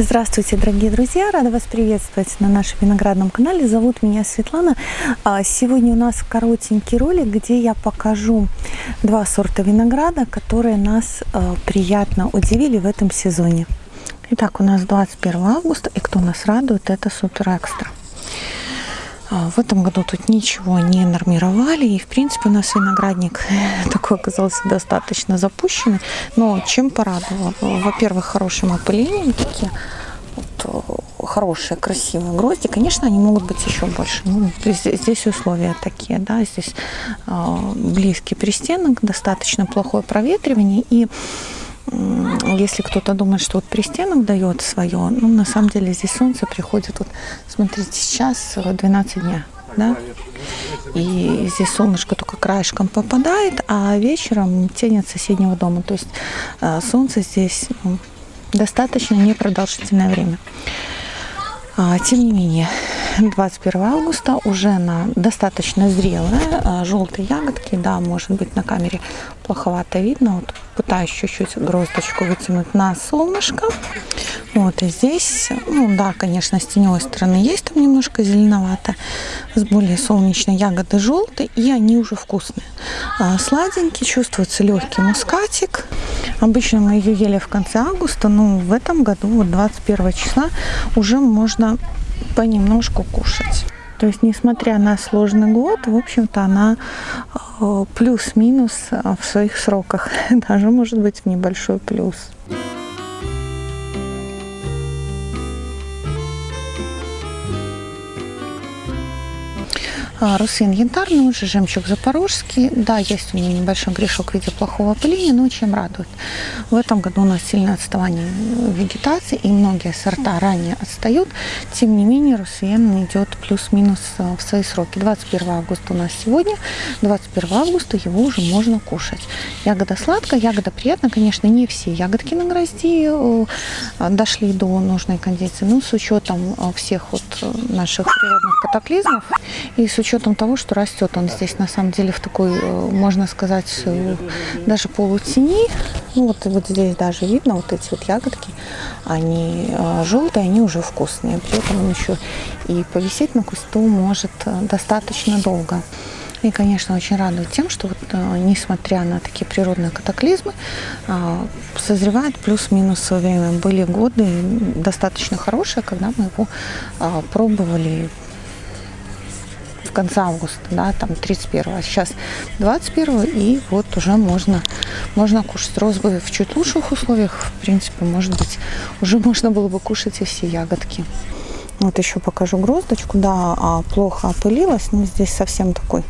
Здравствуйте, дорогие друзья! Рада вас приветствовать на нашем виноградном канале. Зовут меня Светлана. А, сегодня у нас коротенький ролик, где я покажу два сорта винограда, которые нас а, приятно удивили в этом сезоне. Итак, у нас 21 августа, и кто нас радует, это Супер Экстра. А, в этом году тут ничего не нормировали, и в принципе у нас виноградник такой оказался достаточно запущенный. Но чем порадовал? Во-первых, хорошим опылением такие вот, э, хорошие, красивые грозди. Конечно, они могут быть еще больше. Ну, здесь, здесь условия такие, да, здесь э, близкий пристенок, достаточно плохое проветривание и если кто-то думает, что вот пристенок дает свое, ну, на самом деле здесь солнце приходит, вот, смотрите, сейчас 12 дня, да, и здесь солнышко только краешком попадает, а вечером тень от соседнего дома, то есть э, солнце здесь достаточно непродолжительное время. А, тем не менее, 21 августа уже на достаточно зрелые а, желтые ягодки, да, может быть на камере плоховато видно, вот пытаюсь чуть-чуть гроздочку вытянуть на солнышко. Вот, и здесь, ну да, конечно, с теневой стороны есть там немножко зеленовато, с более солнечной ягоды желтые, и они уже вкусные. А, сладенький, чувствуется легкий мускатик. Обычно мы ее ели в конце августа, но в этом году, вот 21 числа, уже можно понемножку кушать. То есть, несмотря на сложный год, в общем-то, она э, плюс-минус э, в своих сроках. Даже, может быть, в небольшой плюс. Русин янтарный, уже жемчуг запорожский. Да, есть у меня небольшой грешок в виде плохого опыления, но чем радует. В этом году у нас сильное отставание вегетации, и многие сорта ранее отстают. Тем не менее, Русин идет плюс-минус а, в свои сроки. 21 августа у нас сегодня, 21 августа его уже можно кушать. Ягода сладкая, ягода приятная. Конечно, не все ягодки на грозди э, дошли до нужной кондиции, но с учетом э, всех вот э, наших природных катаклизмов и с учетом учетом того, что растет он здесь на самом деле в такой, э, можно сказать, э, даже полутени. Ну вот, вот здесь даже видно вот эти вот ягодки, они э, желтые, они уже вкусные. При этом он еще и повисеть на кусту может достаточно долго. И, конечно, очень радует тем, что вот, несмотря на такие природные катаклизмы, созревает плюс-минус свое время. Были годы достаточно хорошие, когда мы его пробовали в конце августа, да, там 31, а сейчас 21 и вот уже можно, можно кушать розовые в чуть лучших условиях, в принципе, может быть, уже можно было бы кушать и все ягодки. Вот еще покажу гроздочку, да, а, плохо опылилась, но здесь совсем такой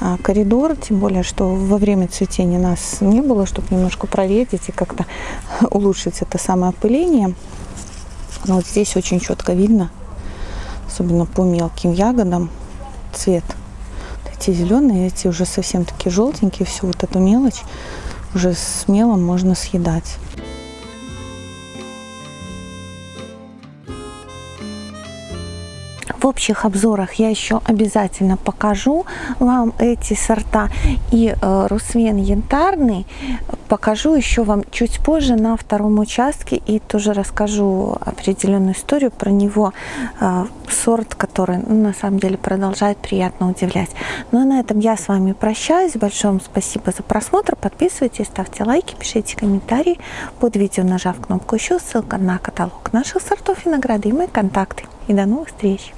а, коридор, тем более, что во время цветения нас не было, чтобы немножко проветить и как-то улучшить это самое опыление. Но вот здесь очень четко видно, особенно по мелким ягодам, цвет. Вот эти зеленые, эти уже совсем такие желтенькие, всю вот эту мелочь уже смело можно съедать. В общих обзорах я еще обязательно покажу вам эти сорта. И э, Русвен янтарный покажу еще вам чуть позже на втором участке. И тоже расскажу определенную историю про него. Э, сорт, который ну, на самом деле продолжает приятно удивлять. Ну а на этом я с вами прощаюсь. Большое вам спасибо за просмотр. Подписывайтесь, ставьте лайки, пишите комментарии под видео, нажав кнопку еще. Ссылка на каталог наших сортов винограда и мои контакты. И до новых встреч!